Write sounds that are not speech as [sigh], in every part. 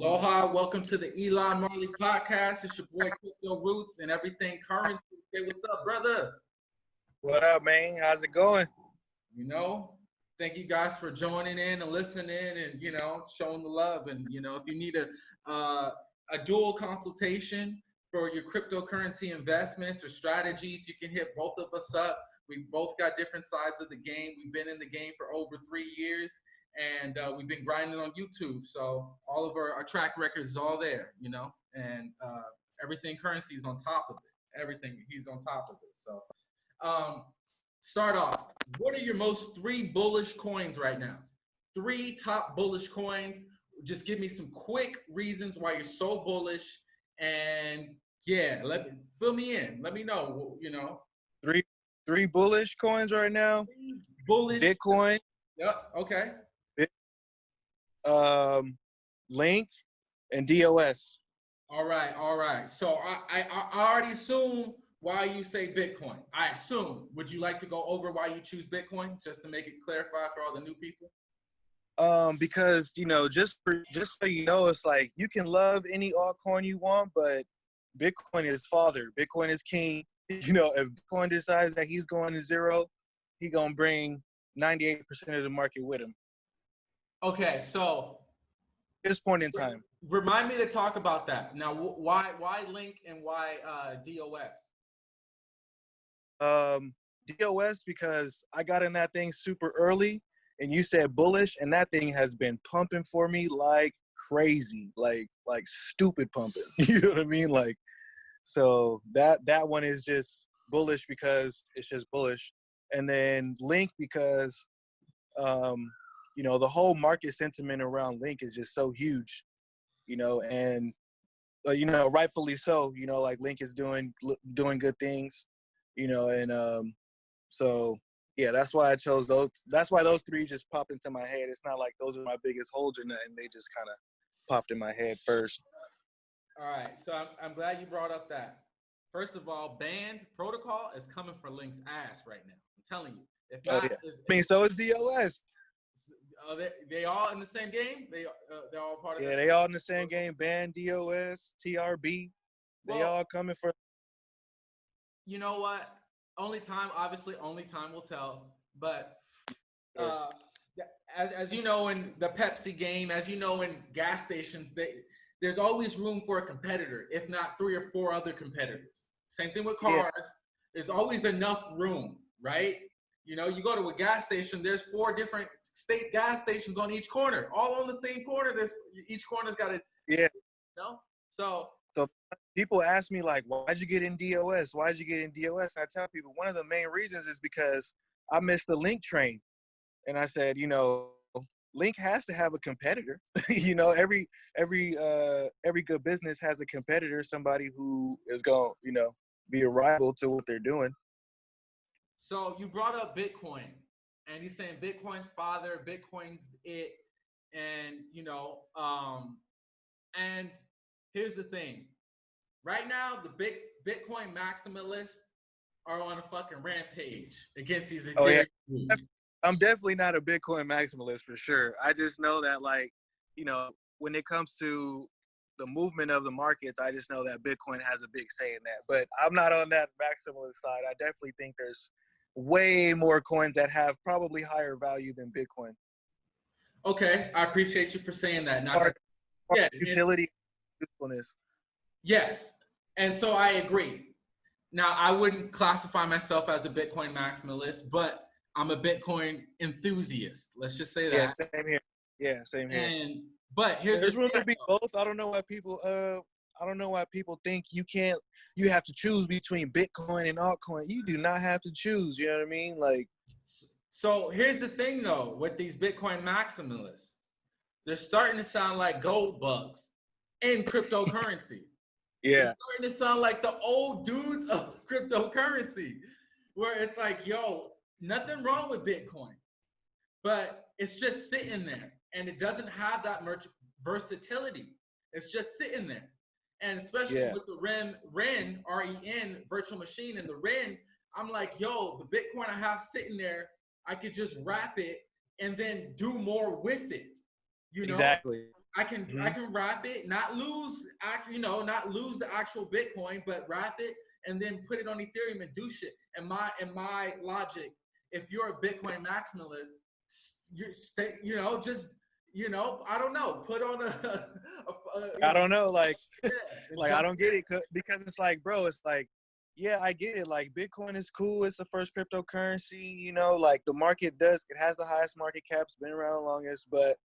Aloha, welcome to the Elon Marley podcast. It's your boy Crypto Roots and everything currency. Hey, what's up, brother? What up, man? How's it going? You know, thank you guys for joining in and listening and you know showing the love. And you know, if you need a uh, a dual consultation for your cryptocurrency investments or strategies, you can hit both of us up. We both got different sides of the game. We've been in the game for over three years and uh, we've been grinding on YouTube. So all of our, our track records is all there, you know, and uh, everything currency is on top of it. Everything he's on top of it. So um, start off. What are your most three bullish coins right now? Three top bullish coins. Just give me some quick reasons why you're so bullish, and yeah, let me fill me in. Let me know. You know, three three bullish coins right now. Bullish Bitcoin. Yep. Okay um, Link, and DOS. All right, all right. So I, I, I already assume why you say Bitcoin. I assume. Would you like to go over why you choose Bitcoin, just to make it clarify for all the new people? Um, because you know, just for just so you know, it's like you can love any altcoin you want, but Bitcoin is father. Bitcoin is king. [laughs] You know, if Bitcoin decides that he's going to zero, he gonna bring 98% of the market with him. Okay, so this point in time. Remind me to talk about that. Now, why why Link and why uh, DOS? Um, DOS because I got in that thing super early, and you said bullish, and that thing has been pumping for me like crazy, like like stupid pumping. [laughs] you know what I mean? Like, so that that one is just bullish because it's just bullish, and then Link because um you know, the whole market sentiment around Link is just so huge, you know, and uh, you know, rightfully so. You know, like Link is doing doing good things, you know, and um, so yeah, that's why I chose those. That's why those three just popped into my head. It's not like those are my biggest holds and they just kind of popped in my head first. All right, so I'm, I'm glad you brought up that. First of all, band protocol is coming for Link's ass right now. I'm telling you. If oh, not, oh, yeah. I mean, so is DOS. Are they, they all in the same game? They uh, they're all part of. Yeah, they all in the same game. Band, DOS, TRB. They well, all coming for. You know what? Only time, obviously, only time will tell. But uh, as as you know, in the Pepsi game, as you know, in gas stations, they there's always room for a competitor, if not three or four other competitors. Same thing with cars. Yeah. There's always enough room, right? You know, you go to a gas station, there's four different state gas stations on each corner, all on the same corner. There's each corner's got a yeah. You know? So so people ask me like, why'd you get in DOS? Why'd you get in DOS? And I tell people one of the main reasons is because I missed the link train. And I said, you know, Link has to have a competitor. [laughs] you know, every every uh every good business has a competitor, somebody who is going, you know, be a rival to what they're doing. So you brought up Bitcoin and he's saying Bitcoin's father, Bitcoin's it, and you know, um, and here's the thing. Right now, the big Bitcoin maximalists are on a fucking rampage against these. Oh yeah, I'm definitely not a Bitcoin maximalist for sure. I just know that like, you know, when it comes to the movement of the markets, I just know that Bitcoin has a big say in that. But I'm not on that maximalist side. I definitely think there's way more coins that have probably higher value than Bitcoin. Okay, I appreciate you for saying that. Now, yeah, utility, usefulness. Yes, and so I agree. Now, I wouldn't classify myself as a Bitcoin maximalist, but I'm a Bitcoin enthusiast. Let's just say that. Yeah, same here. Yeah, same here. And but here's there's the really be both. I don't know why people uh I don't know why people think you can't, you have to choose between Bitcoin and altcoin. You do not have to choose. You know what I mean? Like, so here's the thing though, with these Bitcoin maximalists, they're starting to sound like gold bugs in cryptocurrency. [laughs] yeah. They're starting to sound like the old dudes of [laughs] cryptocurrency, where it's like, yo, nothing wrong with Bitcoin, but it's just sitting there and it doesn't have that much versatility. It's just sitting there. And especially yeah. with the REN, REN, R-E-N virtual machine and the REN, I'm like, yo, the Bitcoin I have sitting there, I could just wrap it and then do more with it. You know? Exactly. I can Mhm. I can wrap it, not lose you know, not lose the actual Bitcoin, but wrap it and then put it on Ethereum and do shit. And my and my logic, if you're a Bitcoin maximalist, you stay, you know, just you know, I don't know, put on a. [laughs] a, a I don't know, like [laughs] yeah, [laughs] like I don't get it because it's like, bro, it's like, yeah, I get it. Like Bitcoin is cool. It's the first cryptocurrency. You know, like the market does. It has the highest market caps. Been around the longest. But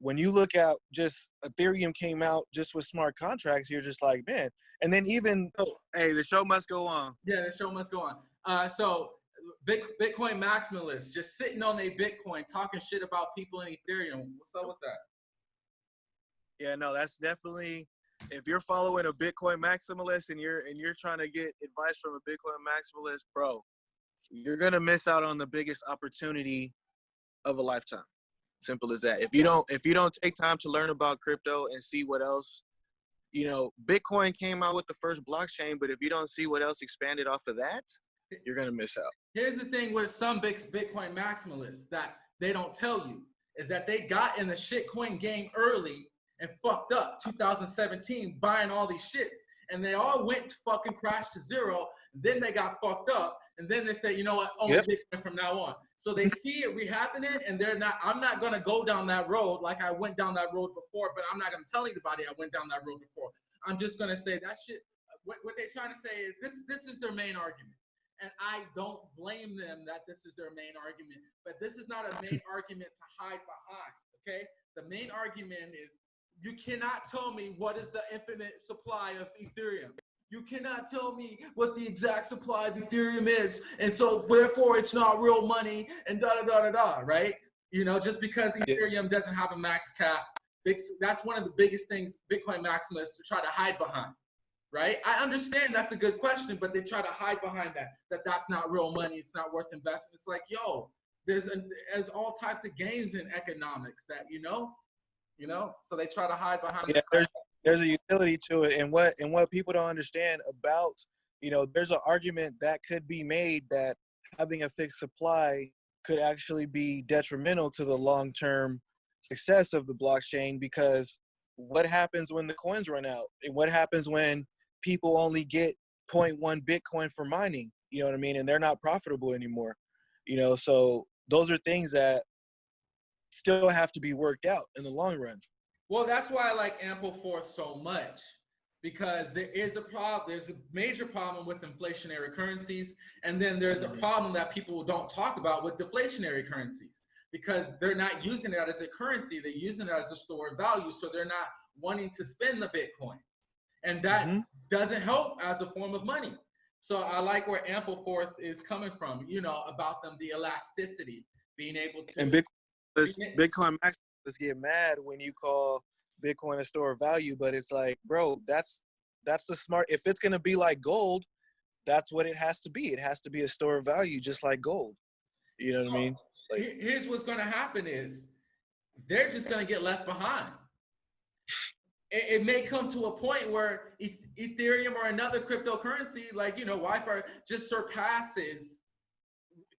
when you look at just Ethereum came out just with smart contracts, you're just like, man. And then even, oh, hey, the show must go on. Yeah, the show must go on. Uh, so, Bit- Bitcoin maximalists just sitting on their Bitcoin, talking shit about people in Ethereum. What's up with that? Yeah, no, that's definitely if you're following a Bitcoin maximalist and you're and you're trying to get advice from a Bitcoin maximalist, bro, you're gonna miss out on the biggest opportunity of a lifetime. Simple as that. If you don't if you don't take time to learn about crypto and see what else, you know, Bitcoin came out with the first blockchain, but if you don't see what else expanded off of that, you're gonna miss out. Here's the thing with some big Bitcoin maximalists that they don't tell you is that they got in the shitcoin game early and fucked up 2017 buying all these shits. And they all went to fucking crash to zero. Then they got fucked up. And then they say, you know what, only Yep. Bitcoin from now on. So they see it re-happening and they're not, I'm not gonna go down that road like I went down that road before, but I'm not gonna tell anybody I went down that road before. I'm just gonna say that shit, what, what they're trying to say is this, this is their main argument and I don't blame them that this is their main argument. But this is not a main [laughs] argument to hide behind. Okay, the main argument is you cannot tell me what is the infinite supply of Ethereum. You cannot tell me what the exact supply of Ethereum is, and so therefore it's not real money and da da da da da. Right? You know, just because Ethereum doesn't have a max cap, that's one of the biggest things Bitcoin maximalists try to hide behind right? I understand that's a good question, but they try to hide behind that that that's not real money. It's not worth investing. It's like, yo, there's a, there's all types of games in economics that you know, you know. So they try to hide behind. Yeah, the there's there's a utility to it, and what and what people don't understand about you know, there's an argument that could be made that having a fixed supply could actually be detrimental to the long term success of the blockchain because what happens when the coins run out, and what happens when people only get 0.1 Bitcoin for mining, you know what I mean, and they're not profitable anymore, you know. So those are things that still have to be worked out in the long run. Well, that's why I like Ample Force so much because there is a problem. There's a major problem with inflationary currencies, and then there's a Mhm. problem that people don't talk about with deflationary currencies because they're not using it as a currency. They're using it as a store of value, so they're not wanting to spend the Bitcoin, and that Mhm. doesn't help as a form of money. So I like where Ampleforth is coming from. You know about them, the elasticity, being able to And Bitcoin, this Yeah. Bitcoin maximalists get mad when you call Bitcoin a store of value, but it's like, bro, that's that's the smart. If it's gonna be like gold, that's what it has to be. It has to be a store of value, just like gold. You know what I mean? Like- here's what's going to happen is they're just going to get left behind it, it may come to a point where ethereum or another cryptocurrency like you know wi-fi just surpasses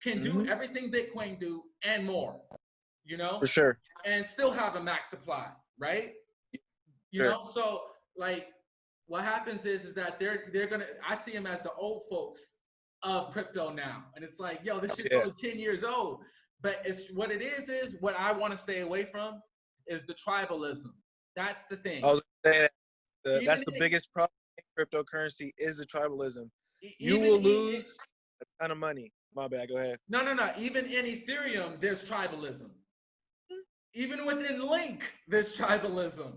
can do Mhm. everything bitcoin do and more you know For sure. and still have a max supply, right? You Sure. know, so like what happens is is that they're they're gonna I see them as the old folks of crypto now. And it's like, yo, this shit's Yeah. only 10 years old. But it's what it is is what I want to stay away from is the tribalism. That's the thing. I was gonna say that the, that's the biggest problem in cryptocurrency is the tribalism. E- You will lose a ton of money. My bad. Go ahead. No, no, no. Even in Ethereum, there's tribalism. Even within Link, there's tribalism.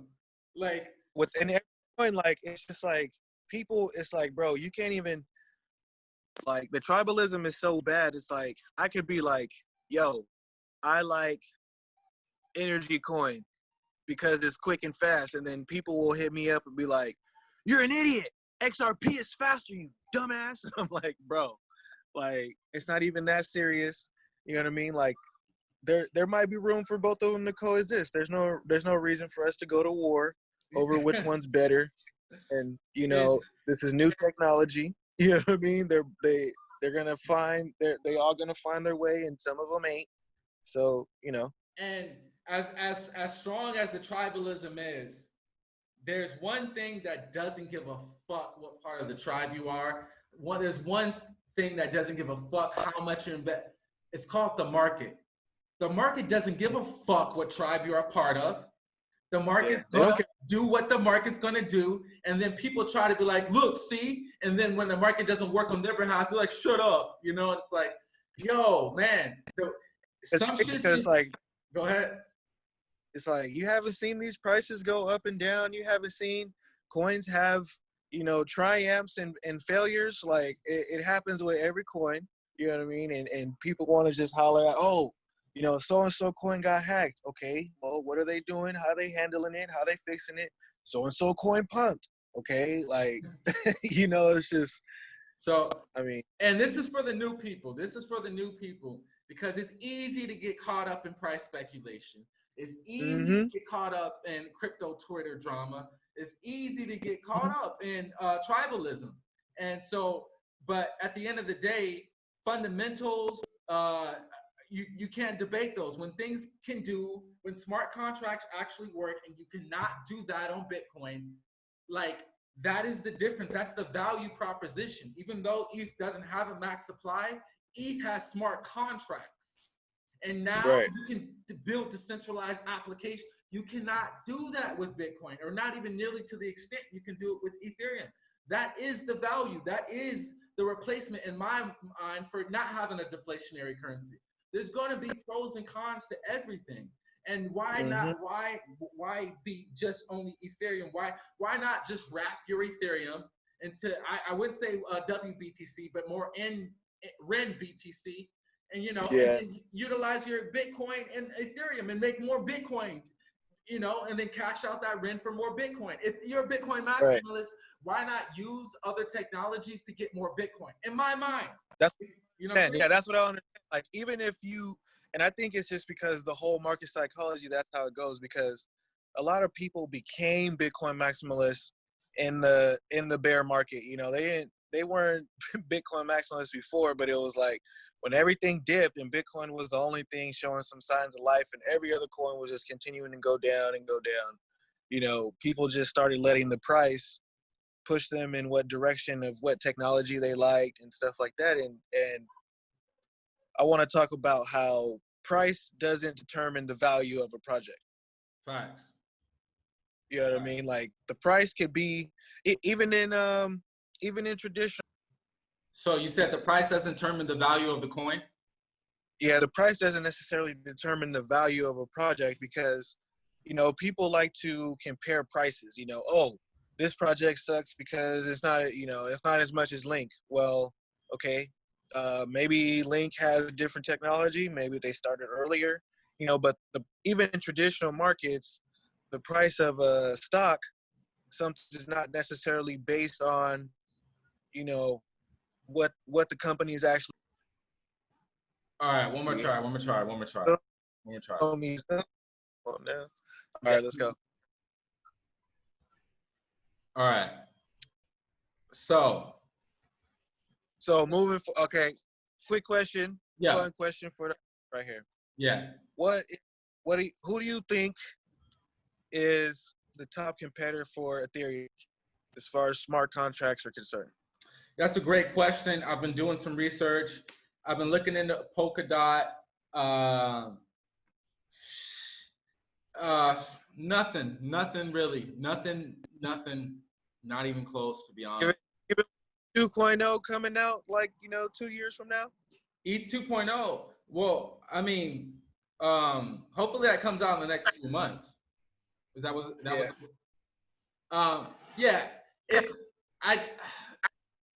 Like, within every coin, like it's just like people. It's like, bro, you can't even like the tribalism is so bad. It's like I could be like, yo, I like energy coin because it's quick and fast, and then people will hit me up and be like, "You're an idiot. XRP is faster, you dumbass." And [laughs] I'm like, bro, like it's not even that serious. You know what I mean? Like there there might be room for both of them to coexist. There's no there's no reason for us to go to war over which [laughs] one's better. And you know, this is new technology. [laughs] You know what I mean? They're they they're gonna find they're they all gonna find their way, and some of them ain't. So you know, and as as as strong as the tribalism is, there's one thing that doesn't give a fuck what part of the tribe you are. One there's one thing that doesn't give a fuck how much you invest. It's called the market. The market doesn't give a fuck what tribe you're a part of. The market's gonna don't do what the market's gonna do, and then people try to be like, "Look, see," and then when the market doesn't work on their behalf, they're like, "Shut up," you know. It's like, yo, man. The, It's some because just- like go ahead. it's like you haven't seen these prices go up and down. You haven't seen coins have you know triumphs and, and failures. Like it, it happens with every coin. You know what I mean? And and people want to just holler at, oh, you know, so and so coin got hacked. Okay, well, what are they doing? How they handling it? How they fixing it? So and so coin pumped. Okay, like [laughs] you know, it's just. So I mean, and this is for the new people. This is for the new people because it's easy to get caught up in price speculation. It's easy to Mhm. get caught up in crypto Twitter drama. It's easy to get caught up in uh, tribalism. And so, but at the end of the day, fundamentals, uh, you, you can't debate those. When things can do, when smart contracts actually work, and you cannot do that on Bitcoin, like that is the difference. That's the value proposition. Even though ETH doesn't have a max supply, ETH has smart contracts. And now Right. you can build decentralized application. You cannot do that with Bitcoin, or not even nearly to the extent you can do it with Ethereum. That is the value. That is the replacement in my mind for not having a deflationary currency. There's going to be pros and cons to everything. And why not? Why why be just only Ethereum? Why why not just wrap your Ethereum into I, I wouldn't say uh, WBTC, but more in REN BTC, and you know, Yeah. and utilize your Bitcoin and Ethereum and make more Bitcoin, you know, and then cash out that REN for more Bitcoin. If you're a Bitcoin Right. maximalist, why not use other technologies to get more Bitcoin? In my mind, That's- you know, what I'm Man, saying? yeah, that's what I understand. Like, even if you, and I think it's just because the whole market psychology, that's how it goes. Because a lot of people became Bitcoin maximalists in the in the bear market. You know, they didn't, they weren't [laughs] Bitcoin maximalists before, but it was like when everything dipped and Bitcoin was the only thing showing some signs of life, and every other coin was just continuing to go down and go down. You know, people just started letting the price push them in what direction of what technology they liked and stuff like that and and i want to talk about how price doesn't determine the value of a project Facts. you know what i mean like the price could be even in um even in traditional So you said the price doesn't determine the value of the coin. yeah the price doesn't necessarily determine the value of a project because you know people like to compare prices you know oh this project sucks because it's not you know it's not as much as link well okay uh, maybe link has different technology maybe they started earlier you know but the, even in traditional markets the price of a stock something is not necessarily based on you know what what the company is actually All right, one more try, one more try, one more try, one more try. oh no all right let's go All right. So So moving for okay, quick question. yeah, Fun question for the right here. yeah. What what do you, who do you think is the top competitor for Ethereum as far as smart contracts are concerned? That's a great question. I've been doing some research. I've been looking into Polkadot. Um uh, nothing, nothing really, nothing, nothing, not even close to be honest. 2.0 coming out like you know two years from now. E 2.0. Well, I mean, um, hopefully that comes out in the next few months. Is that was that Yeah. was um yeah, if I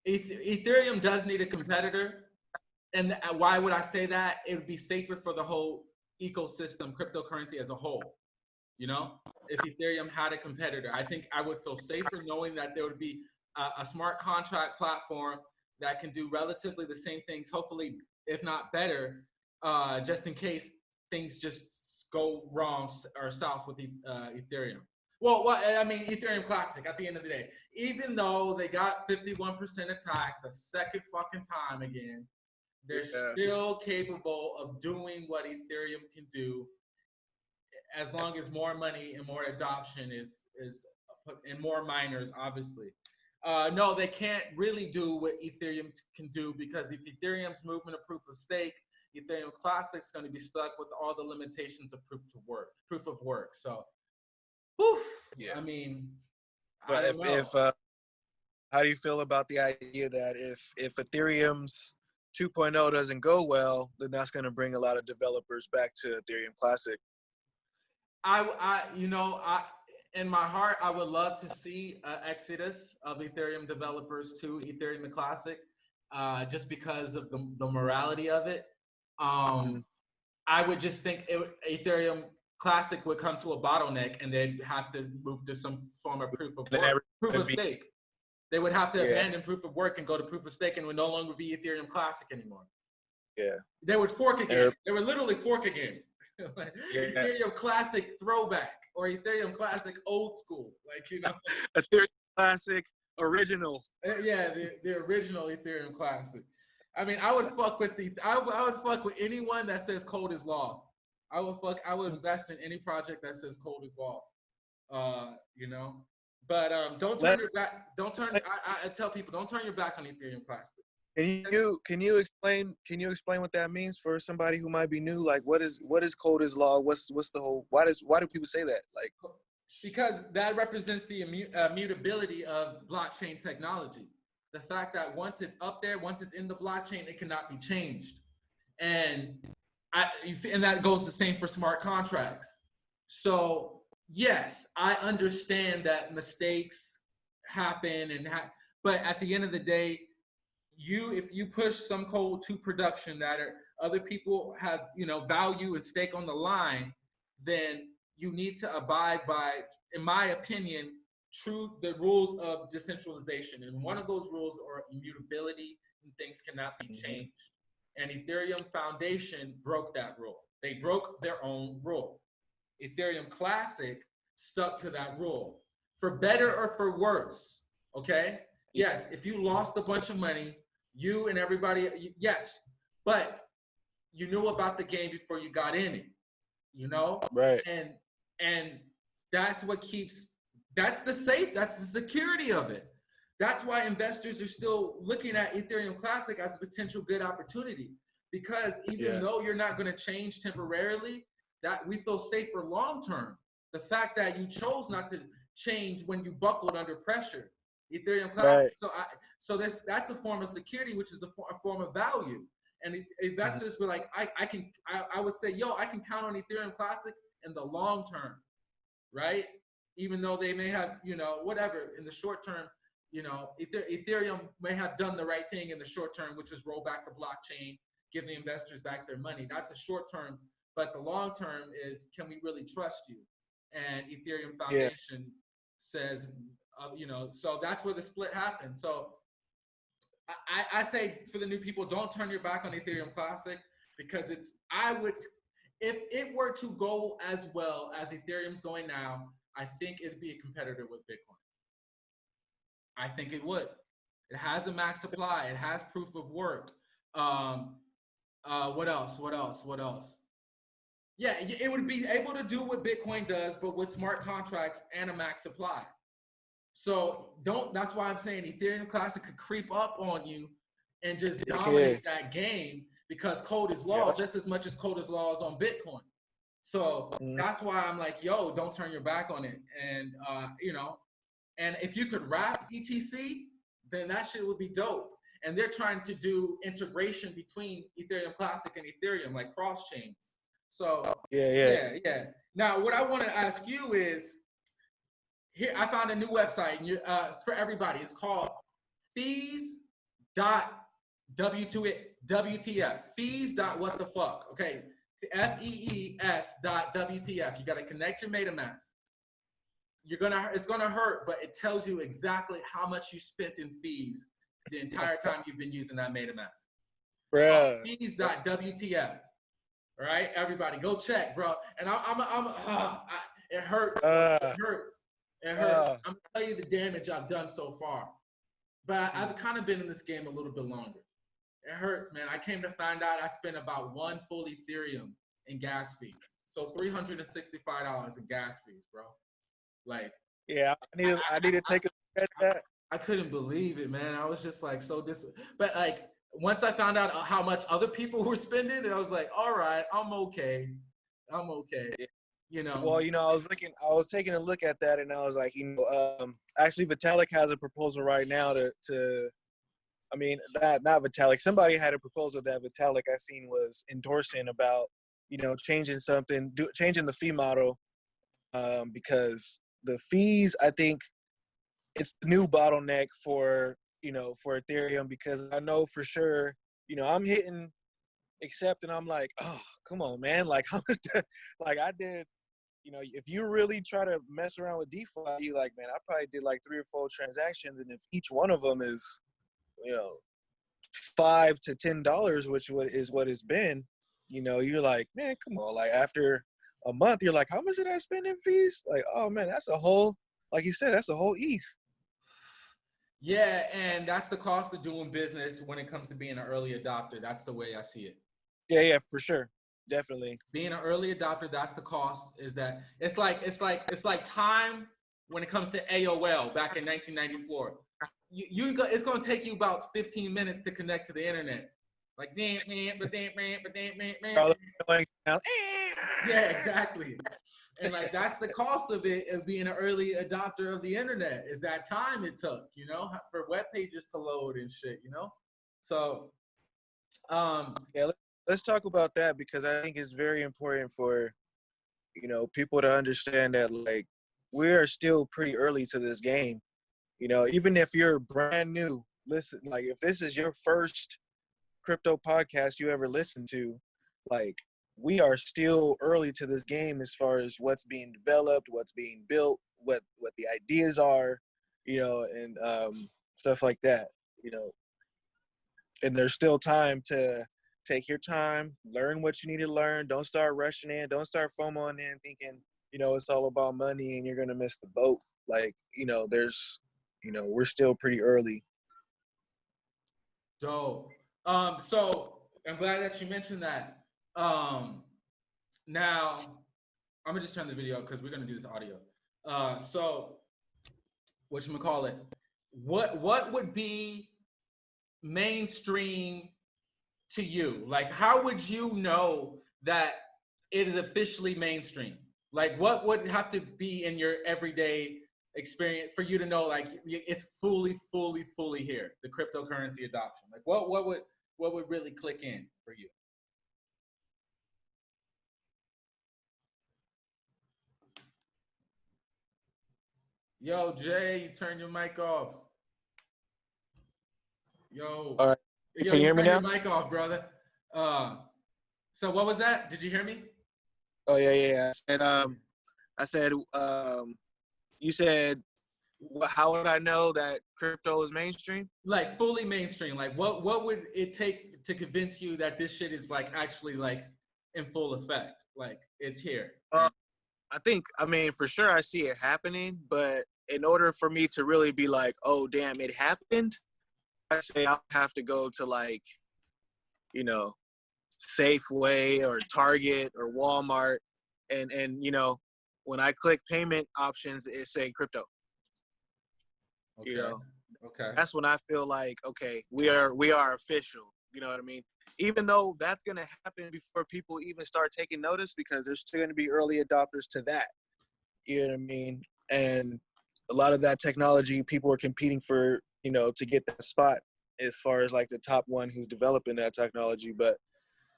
Ethereum does need a competitor. And uh, why would I say that? It would be safer for the whole ecosystem, cryptocurrency as a whole. You know, if Ethereum had a competitor, I think I would feel safer knowing that there would be a, a smart contract platform that can do relatively the same things, hopefully, if not better, uh, just in case things just go wrong or south with uh, Ethereum. Well, well, I mean, Ethereum Classic at the end of the day, even though they got 51% attack the second fucking time again, they're Yeah. still capable of doing what Ethereum can do. as long as more money and more adoption is is put and more miners, obviously. Uh, no, they can't really do what Ethereum t- can do because if Ethereum's movement of proof of stake, Ethereum Classic's going to be stuck with all the limitations of proof of work, proof of work. So, whew, Yeah. I mean, I But if, don't know. if uh, how do you feel about the idea that if if Ethereum's 2.0 doesn't go well, then that's going to bring a lot of developers back to Ethereum Classic. I, I, you know, I, in my heart, I would love to see an exodus of Ethereum developers to Ethereum the Classic, uh, just because of the, the morality of it. Um, I would just think it, Ethereum Classic would come to a bottleneck, and they'd have to move to some form of proof of work, proof of stake. They would have to Yeah. abandon proof of work and go to proof of stake, and would no longer be Ethereum Classic anymore. Yeah. They would fork again. They would literally fork again. [laughs] Yeah. Ethereum Classic throwback or Ethereum Classic old school, like you know, [laughs] Ethereum Classic original. Uh, yeah, the, the original Ethereum Classic. I mean, I would fuck with the, I would, I would fuck with anyone that says code is law. I would fuck, I would invest in any project that says code is law. Uh, you know, but um, don't turn Let's- your back. Don't turn. I, I, tell people, don't turn your back on Ethereum Classic. Can you can you explain can you explain what that means for somebody who might be new? Like what is what is code is law? What's what's the whole why does why do people say that? Like because that represents the immu- uh, of blockchain technology. The fact that once it's up there, once it's in the blockchain, it cannot be changed, and I and that goes the same for smart contracts. So yes, I understand that mistakes happen, and ha- but at the end of the day, you if you push some code to production that are, other people have you know value and stake on the line, then you need to abide by, in my opinion, true the rules of decentralization. And one of those rules are immutability and things cannot be Mhm. changed. And Ethereum Foundation broke that rule. They broke their own rule. Ethereum Classic stuck to that rule for better or for worse. Okay. Yes, if you lost a bunch of money, you and everybody, yes, but you knew about the game before you got in it. You know, right. and and that's what keeps that's the safe that's the security of it that's why investors are still looking at ethereum classic as a potential good opportunity because even Yeah. though you're not going to change temporarily that we feel safe for long term the fact that you chose not to change when you buckled under pressure ethereum classic Right. so i so that's that's a form of security which is a, for, a form of value and investors were like I, I can I, I would say yo i can count on ethereum classic in the long term, right? Even though they may have, you know, whatever in the short term, you know, Ethereum may have done the right thing in the short term, which is roll back the blockchain, give the investors back their money. That's the short term, but the long term is can we really trust you? And Ethereum Yeah. Foundation says, uh, you know, so that's where the split happened. So I, I I say for the new people, don't turn your back on Ethereum Classic because it's I would if it were to go as well as Ethereum's going now, I think it'd be a competitor with Bitcoin. I think it would. It has a max supply. It has proof of work. Um, uh, what else? What else? What else? Yeah, it would be able to do what Bitcoin does, but with smart contracts and a max supply. So don't. That's why I'm saying Ethereum Classic could creep up on you and just dominate that game because code is law Yeah. just as much as code is law is on Bitcoin. So Mhm. that's why I'm like, yo, don't turn your back on it. And uh, you know, and if you could wrap ETC, then that shit would be dope. And they're trying to do integration between Ethereum Classic and Ethereum, like cross chains. So Yeah, yeah. yeah, yeah. Now, what I want to ask you is, here I found a new website, and you, uh, for everybody. It's called fees dot WTF. Fees dot what the fuck? Okay, F E E S dot WTF. You got to connect your MetaMask. You're gonna, it's gonna hurt, but it tells you exactly how much you spent in fees the entire time you've been using that MetaMask Bruh. fees.wtf. All right, everybody, go check, bro. And I, I'm, I'm, uh, [sighs] I, it hurts. Uh, it hurts. It hurts. uh. I'm gonna tell you the damage I've done so far. But I, I've kind of been in this game a little bit longer. It hurts, man. I came to find out I spent about one full Ethereum in gas fees. So three hundred and sixty-five dollars in gas fees, bro. Like Yeah, I need to, I need to take a look at that. I couldn't believe it, man. I was just like so dis. But like once I found out how much other people [laughs] were spending, I was like, all right, I'm okay. I'm okay. You know. Well, you know, I was looking, I was taking a look at that, and I was like, you know, um, actually, Vitalik has a proposal right now to, to, I mean, not not Vitalik. Somebody had a proposal that Vitalik I seen was endorsing about, you know, changing something, do, changing the fee model, um, because the fees, I think, it's the new bottleneck for you know for Ethereum because I know for sure, you know, I'm hitting accept and I'm like, oh, come on, man, [laughs] like how much, like I did you know, if you really try to mess around with DeFi, you like, man, I probably did like three or four transactions, and if each one of them is, you know, five to ten dollars, which is what it's been, you know, you're like, man, come on, like after a month, you're like, how much did I spend in fees? Like, oh man, that's a whole, like you said, that's a whole ETH. Yeah, and that's the cost of doing business when it comes to being an early adopter. That's the way I see it. Yeah, yeah, for sure definitely being an early adopter that's the cost is that it's like it's like it's like time when it comes to aol back in 1994 you, you it's going to take you about 15 minutes to connect to the internet like damn but damn man but damn man man yeah exactly. And like that's the cost of it of being an early adopter of the internet is that time it took you know for web pages to load and shit you know? So um yeah let's talk about that because I think it's very important for you know people to understand that like we are still pretty early to this game. You know, even if you're brand new, listen like if this is your first crypto podcast you ever listen to, like we are still early to this game as far as what's being developed, what's being built, what what the ideas are, you know, and um, stuff like that. You know, and there's still time to take your time, learn what you need to learn. Don't start rushing in. Don't start FOMOing in thinking, you know, it's all about money and you're gonna miss the boat. Like, you know, there's, you know, we're still pretty early. Dope. Um, so I'm glad that you mentioned that. Um, now I'm gonna just turn the video because we're gonna do this audio. Uh, so what you call it? What what would be mainstream to you? Like, how would you know that it is officially mainstream? Like, what would have to be in your everyday experience for you to know, like, it's fully, fully, fully here, the cryptocurrency adoption? Like, what, what would, what would really click in for you? Yo, Jay, you turn your mic off. Yo. All right. Yo, Can you hear me now? mic off, brother. Uh, so what was that? Did you hear me? Oh yeah, yeah. yeah. And um, I said, um, you said, how would I know that crypto is mainstream? Like fully mainstream. Like what what would it take to convince you that this shit is like actually like in full effect? Like it's here. Uh, I think. I mean, for sure, I see it happening. But in order for me to really be like, oh damn, it happened, I say I'll have to go to like, you know, Safeway or Target or Walmart, and and you know, when I click payment options, it say crypto. Okay. You know, okay. That's when I feel like okay, we are we are official. You know what I mean? Even though that's gonna happen before people even start taking notice, because there's still gonna be early adopters to that. You know what I mean? And a lot of that technology, people are competing for you know, to get that spot as far as like the top one who's developing that technology. But,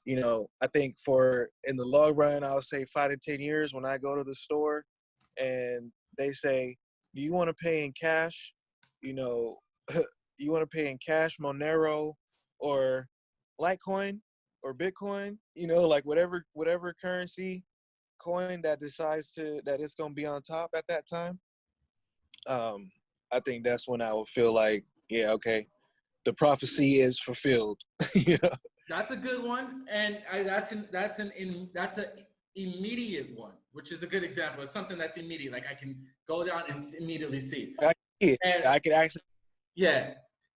you know, I think for in the long run, I'll say five to 10 years when I go to the store and they say, do you want to pay in cash? You know, [laughs] you want to pay in cash, Monero or Litecoin or Bitcoin, you know, like whatever, whatever currency coin that decides to, that it's going to be on top at that time. Um, I think that's when I would feel like, yeah, okay, the prophecy is fulfilled. [laughs] you know? That's a good one, and I, that's an that's an in that's a immediate one, which is a good example. It's something that's immediate. Like I can go down and immediately see. I can, I could actually. Yeah,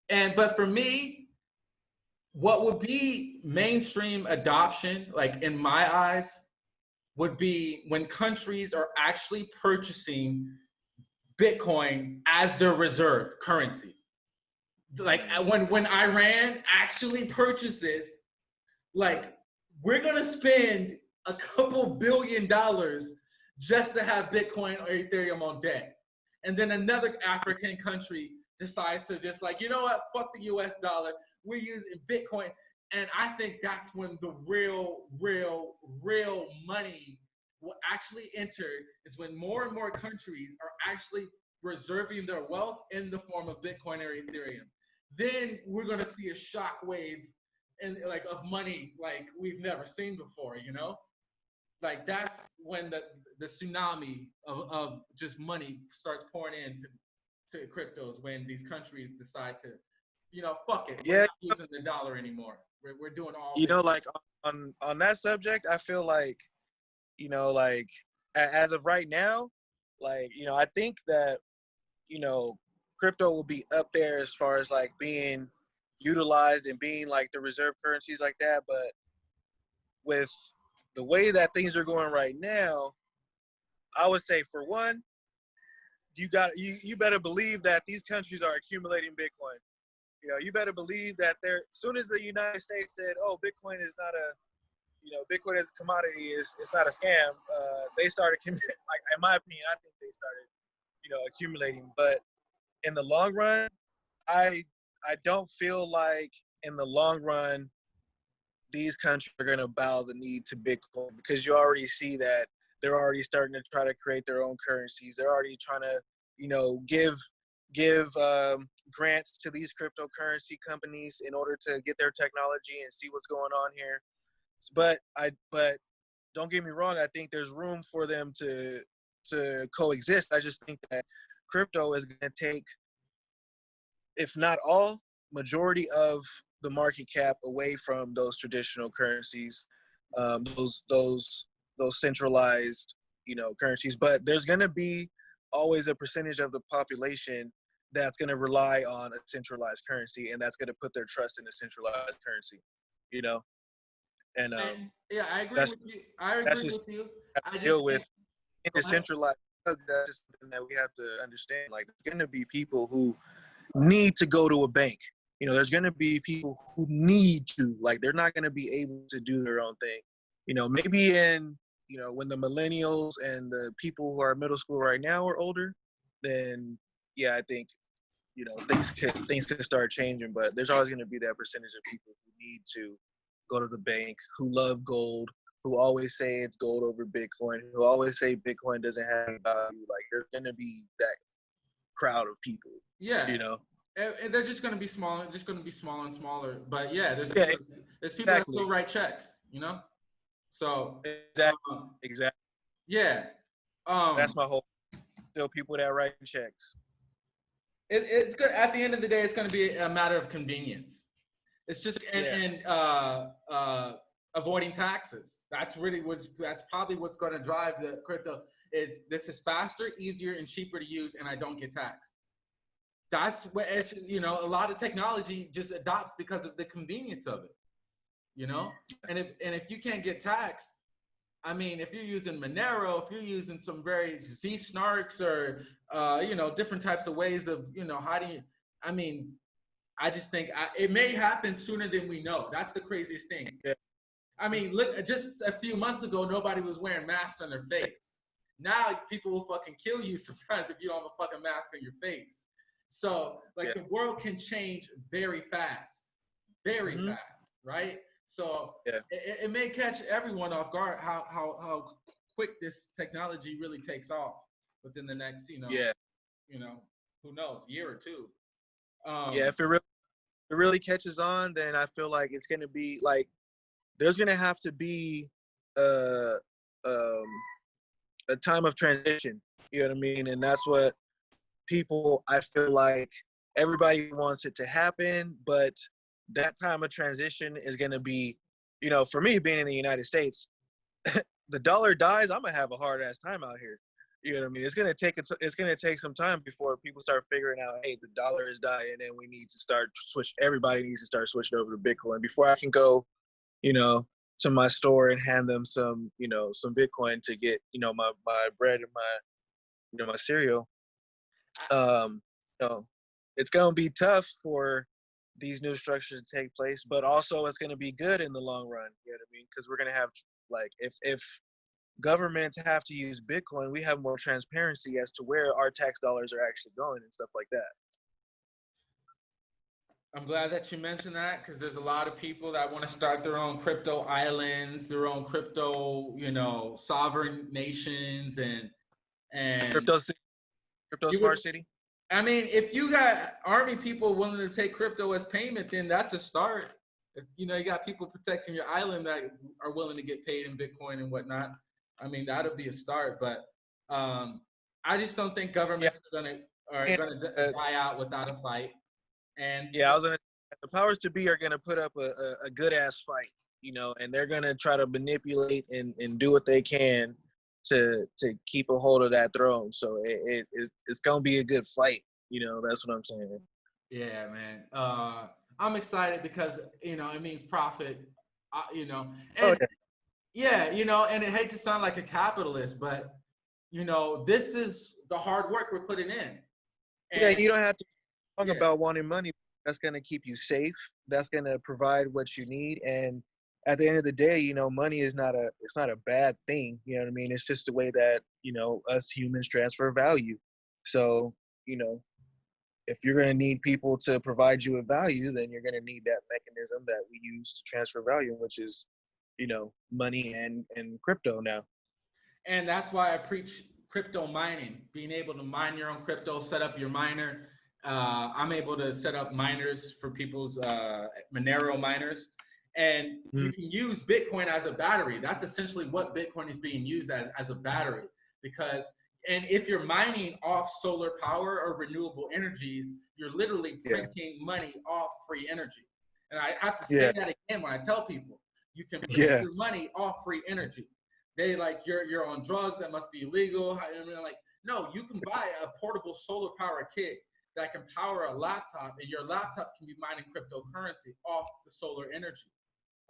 and but for me, what would be mainstream adoption, like in my eyes, would be when countries are actually purchasing Bitcoin as their reserve currency. Like uh, when when Iran actually purchases, like we're gonna spend a couple billion dollars just to have Bitcoin or Ethereum on deck. And then another African country decides to just like, you know what, fuck the US dollar. We're using Bitcoin. And I think that's when the real, real, real money will actually enter is when more and more countries are actually reserving their wealth in the form of Bitcoin or Ethereum. Then we're gonna see a shock wave and like of money like we've never seen before, you know? Like that's when the the tsunami of, of just money starts pouring into to cryptos when these countries decide to, you know, fuck it. Yeah. We're not using the dollar anymore. We're, we're doing all you know like on on that subject i feel like you know like as of right now like you know i think that you know crypto will be up there as far as like being utilized and being like the reserve currencies like that but with the way that things are going right now i would say for one you got you, you better believe that these countries are accumulating bitcoin you know, you better believe that they're as soon as the United States said, "Oh, Bitcoin is not a, you know, Bitcoin as a commodity is it's not a scam," uh, they started. [laughs] Like in my opinion, I think they started, you know, accumulating. But in the long run, I I don't feel like in the long run these countries are going to bow the knee to Bitcoin because you already see that they're already starting to try to create their own currencies. They're already trying to, you know, give give um, grants to these cryptocurrency companies in order to get their technology and see what's going on here. But I but don't get me wrong, I think there's room for them to to coexist. I just think that crypto is going to take if not all majority of the market cap away from those traditional currencies um, those those those centralized you know currencies but there's going to be always a percentage of the population that's going to rely on a centralized currency and that's going to put their trust in a centralized currency you know and um, And, yeah, I agree with you. I agree with you. I deal with in centralized that's just something that we have to understand like there's going to be people who need to go to a bank you know there's going to be people who need to like they're not going to be able to do their own thing. You know maybe in you know when the millennials and the people who are middle school right now are older then yeah i think you know things could things could start changing but there's always going to be that percentage of people who need to go to the bank who love gold who always say it's gold over bitcoin who always say bitcoin doesn't have value. Like there's going to be that crowd of people yeah, you know and, they're just going to be smaller, just going to be smaller and smaller. But yeah, there's Yeah, people, there's people exactly. that still write checks, you know. So exactly um, exactly yeah, um, that's my whole still people that write checks it, it's good. At the end of the day, it's going to be a matter of convenience. It's just and, Yeah. and uh, uh, avoiding taxes. That's really what's that's probably what's going to drive the crypto. Is this is faster, easier, and cheaper to use, and I don't get taxed. That's what it's you know a lot of technology just adopts because of the convenience of it. You know, and if and if you can't get taxed, I mean, if you're using Monero, if you're using some very Z snarks or uh, you know different types of ways of you know how do you? I mean, I just think I, it may happen sooner than we know. That's the craziest thing. Yeah. I mean, look, just a few months ago, nobody was wearing masks on their face. Now people will fucking kill you [laughs] sometimes if you don't have a fucking mask on your face. So like Yeah. the world can change very fast, very Mhm. fast, right? So Yeah. it, it may catch everyone off guard how how how quick this technology really takes off within the next you know yeah you know who knows year or two. Um, yeah if it really if it really catches on then i feel like it's going to be like there's going to have to be a um a time of transition you know what i mean and that's what people i feel like everybody wants it to happen but that time of transition is going to be you know for me being in the united states [laughs] the dollar dies i'm going to have a hard ass time out here you know what I mean? It's gonna take it's, it's gonna take some time before people start figuring out, hey, the dollar is dying, and we need to start switch. Everybody needs to start switching over to Bitcoin before I can go, you know, to my store and hand them some, you know, some Bitcoin to get, you know, my my bread and my, you know, my cereal. Um, you know, it's gonna be tough for these new structures to take place, but also it's gonna be good in the long run. You know what I mean? Because we're gonna have like if if governments have to use Bitcoin, we have more transparency as to where our tax dollars are actually going and stuff like that. I'm glad that you mentioned that because there's a lot of people that want to start their own crypto islands, their own crypto, you know, sovereign nations and and Crypto, crypto You smart would- city. I mean, if you got army people willing to take crypto as payment, then that's a start. If you know you got people protecting your island that are willing to get paid in Bitcoin and whatnot, I mean that'll be a start. But um, I just don't think governments are gonna are And, gonna uh, die out without a fight. And Yeah, I was gonna. The powers to be are gonna put up a, a, a good ass fight, you know, and they're gonna try to manipulate and, and do what they can to to keep a hold of that throne. So it, it it's, it's gonna be a good fight, you know. That's what I'm saying. Yeah, man. Uh, I'm excited because you know it means profit. Uh, you know, Oh, and yeah, you know, and I hate to sound like a capitalist, but you know, this is the hard work we're putting in. Yeah, you don't have to talk Yeah. about wanting money. That's gonna keep you safe. That's gonna provide what you need. And at the end of the day, you know, money is not a it's not a bad thing. You know what I mean? It's just the way that you know us humans transfer value. So you know, if you're gonna need people to provide you with value, then you're gonna need that mechanism that we use to transfer value, which is you know money and and crypto now. and that's why I preach crypto mining, being able to mine your own crypto, set up your miner. Uh, I'm able to set up miners for people's uh, Monero miners, and you Mm. can use Bitcoin as a battery. That's essentially what Bitcoin is being used as as a battery. Because, and if you're mining off solar power or renewable energies, you're literally Yeah. printing money off free energy. And I have to say Yeah. that again when I tell people, you can print Yeah. your money off free energy they like you're you're on drugs that must be illegal. I mean, like no, you can buy a portable solar power kit that can power a laptop, and your laptop can be mining cryptocurrency off the solar energy.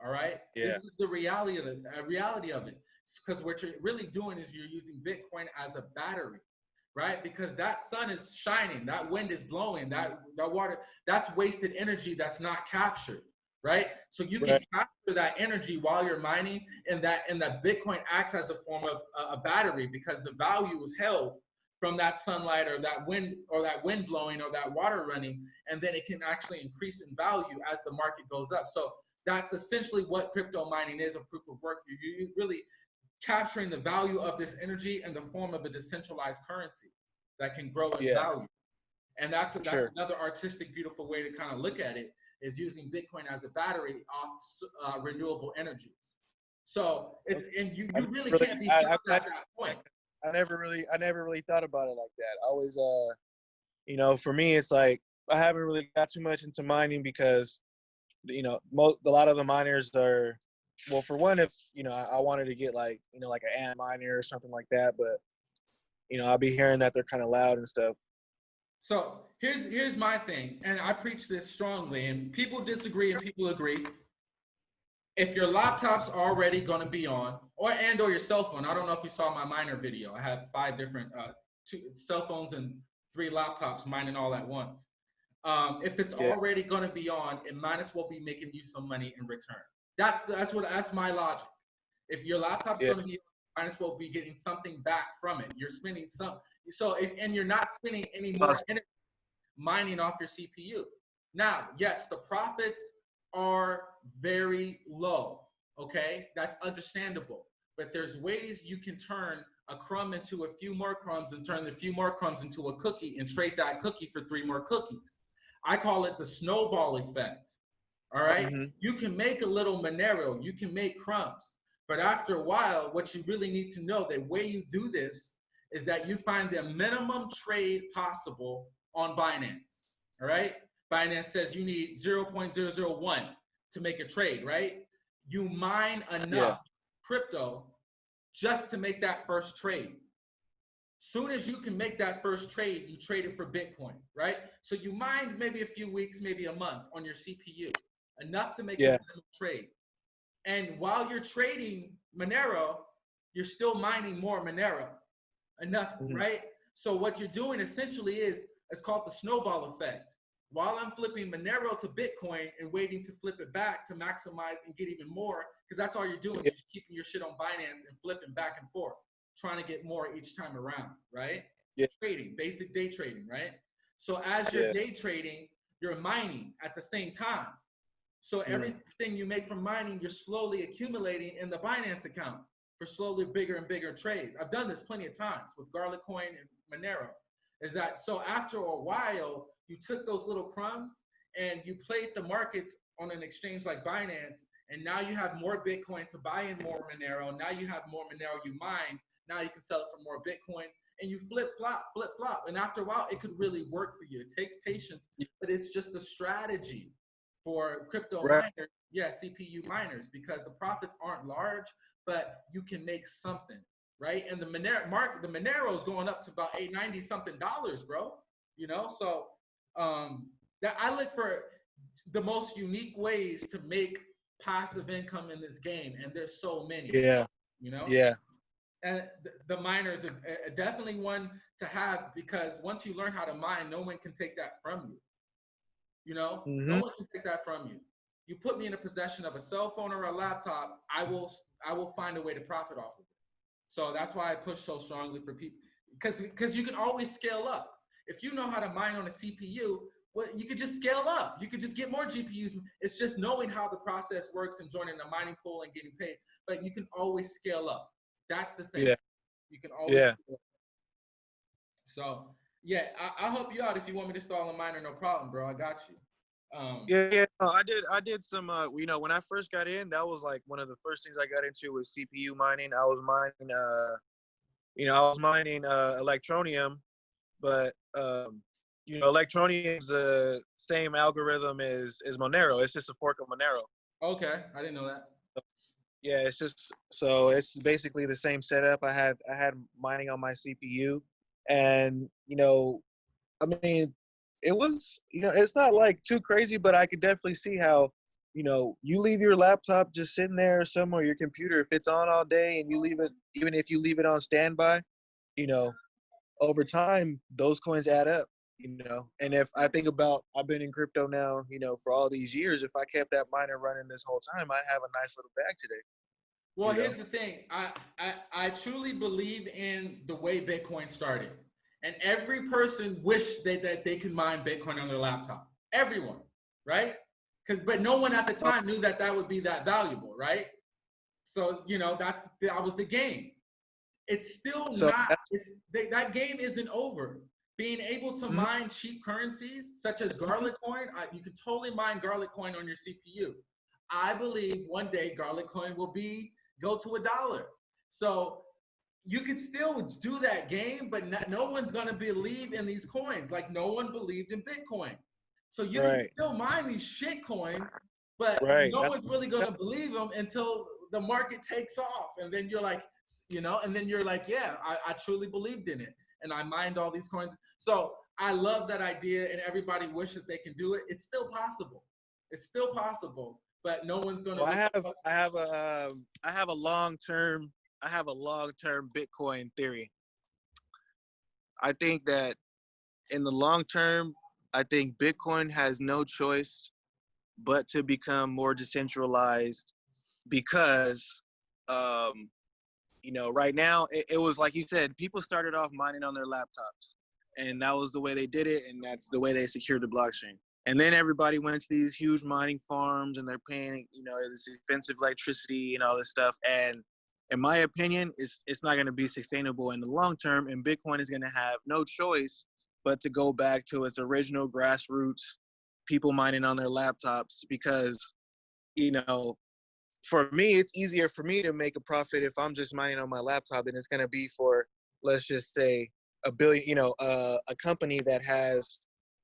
All right, Yeah. this is the reality of it. Uh, reality of it, because what you're really doing is you're using Bitcoin as a battery. Right, because that sun is shining, that wind is blowing, that that water, that's wasted energy that's not captured right? So you can capture that energy while you're mining, and that and that Bitcoin acts as a form of a, a battery because the value is held from that sunlight or that wind or that wind blowing or that water running, and then it can actually increase in value as the market goes up. So that's essentially what crypto mining is, a proof of work. You're really capturing the value of this energy in the form of a decentralized currency that can grow in Yeah. value. And that's, that's Sure. another artistic, beautiful way to kind of look at it is using Bitcoin as a battery off uh, renewable energies. So it's and you, you really really- can't be I- I- at that point. I never really I never really thought about it like that. I always uh you know, for me it's like I haven't really got too much into mining because you know, most a lot of the miners are well for one if you know I, I wanted to get like, you know, like an Antminer or something like that, but you know, I'll be hearing that they're kind of loud and stuff. So here's here's my thing, and I preach this strongly, and people disagree and people agree. If your laptop's already going to be on, or and or your cell phone, I don't know if you saw my miner video. I had five different uh, two cell phones and three laptops mining all at once. Um, if it's Yeah. already going to be on, it might as well be making you some money in return. That's that's what that's my logic. If your laptop's Yeah. going to be, might as well be getting something back from it. You're spending some, so if, and you're not spending any more energy mining off your CPU. Now, yes, the profits are very low. Okay, that's understandable. But there's ways you can turn a crumb into a few more crumbs and turn the few more crumbs into a cookie and trade that cookie for three more cookies. I call it the snowball effect. All right? Mhm. You can make a little Monero, you can make crumbs. But after a while, what you really need to know, the way you do this is that you find the minimum trade possible on Binance. All right? Binance says you need 0.001 to make a trade, right? You mine enough crypto just to make that first trade. Soon as you can make that first trade, you trade it for Bitcoin, right? So you mine maybe a few weeks, maybe a month on your CPU, enough to make Yeah. a trade. And while you're trading Monero, you're still mining more Monero. Enough, Mhm. right? So what you're doing essentially is it's called the snowball effect. While I'm flipping Monero to Bitcoin and waiting to flip it back to maximize and get even more, because that's all you're doing. Yeah. You're keeping your shit on Binance and flipping back and forth, trying to get more each time around, right? Yeah. Trading, basic day trading, right? So as you're Yeah. day trading, you're mining at the same time. So Yeah. everything you make from mining, you're slowly accumulating in the Binance account for slowly bigger and bigger trades. I've done this plenty of times with Garlicoin and Monero. Is that so after a while, you took those little crumbs and you played the markets on an exchange like Binance, and now you have more Bitcoin to buy in more Monero. Now you have more Monero you mined. Now you can sell it for more Bitcoin and you flip flop, flip flop. And after a while, it could really work for you. It takes patience, but it's just a strategy for crypto Right. miners, yeah, CPU miners, because the profits aren't large, but you can make something, right? And the Monero mark, the Monero is going up to about 890 something dollars, bro. You know, so um that I look for the most unique ways to make passive income in this game, and there's so many. Yeah. You know Yeah. And th- the miners are are definitely one to have because once you learn how to mine, no one can take that from you. You know, no Mhm. one can take that from you. You put me in a possession of a cell phone or a laptop, I will I will find a way to profit off of it. So that's why I push so strongly for people because because you can always scale up. If you know how to mine on a CPU, well, you could just scale up. You could just get more GPUs. It's just knowing how the process works and joining a mining pool and getting paid. But you can always scale up. That's the thing. Yeah. You can always. Yeah. So yeah, I, I'll help you out if you want me to install a miner. No problem, bro. I got you. Um, Yeah, yeah. No, I did. I did some. Uh, you know, when I first got in, that was like one of the first things I got into was CPU mining. I was mining. Uh, you know, I was mining uh, Electroneum, but um, you know, Electroneum's the same algorithm as as Monero. It's just a fork of Monero. Okay, I didn't know that. Yeah, it's just so it's basically the same setup. I had I had mining on my CPU, and you know, I mean, it was you know it's not like too crazy, but I could definitely see how you know you leave your laptop just sitting there somewhere, your computer if it's on all day, and you leave it even if you leave it on standby, you know, over time those coins add up. You know, and if I think about, I've been in crypto now, you know, for all these years. If I kept that miner running this whole time, I'd have a nice little bag today. Well, You know? here's the thing. I, I I truly believe in the way Bitcoin started, and every person wished that that they could mine Bitcoin on their laptop. Everyone, right? Because but no one at the time knew that that would be that valuable, right? So you know that's that was the game. It's still So not. It's, they, that game isn't over. Being able to Mhm. mine cheap currencies such as Garlic Coin, I, you can totally mine Garlicoin on your CPU. I believe one day Garlicoin will be go to a dollar. So you can still do that game, but no, no one's gonna believe in these coins. Like no one believed in Bitcoin. So you can Right. still mine these shit coins, but Right, no that's- one's really gonna believe them until the market takes off, and then you're like, you know, and then you're like, yeah, I, I truly believed in it, and I mined all these coins. So I love that idea, and everybody wishes they can do it. It's still possible. It's still possible, but no one's gonna. So I have I have a um, I have a long term I have a long term Bitcoin theory. I think that in the long term, I think Bitcoin has no choice but to become more decentralized because um, you know right now it, it was like you said people started off mining on their laptops and that was the way they did it and that's the way they secured the blockchain. And then everybody went to these huge mining farms and they're paying you know this expensive electricity and all this stuff and in my opinion it's it's not going to be sustainable in the long term and bitcoin is going to have no choice but to go back to its original grassroots people mining on their laptops because you know for me it's easier for me to make a profit if i'm just mining on my laptop than it's going to be for let's just say a billion you know uh, a company that has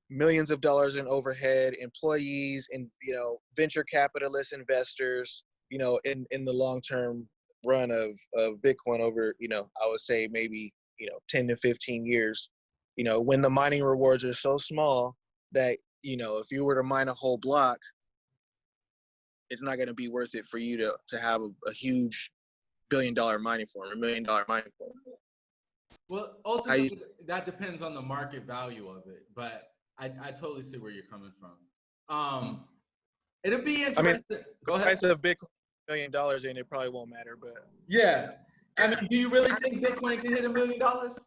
millions of dollars in overhead employees and you know venture capitalist investors you know in in the long term run of of bitcoin over you know i would say maybe you know 10 to 15 years you know when the mining rewards are so small that you know if you were to mine a whole block it's not gonna be worth it for you to to have a, a huge billion dollar mining farm, a million dollar mining farm. Well, ultimately, that depends on the market value of it, but I, I totally see where you're coming from. Um, it'll be interesting. I mean, interesting. Go ahead. Price of Bitcoin million dollars and it probably won't matter, but Yeah. I mean, do you really think Bitcoin can hit a million dollars?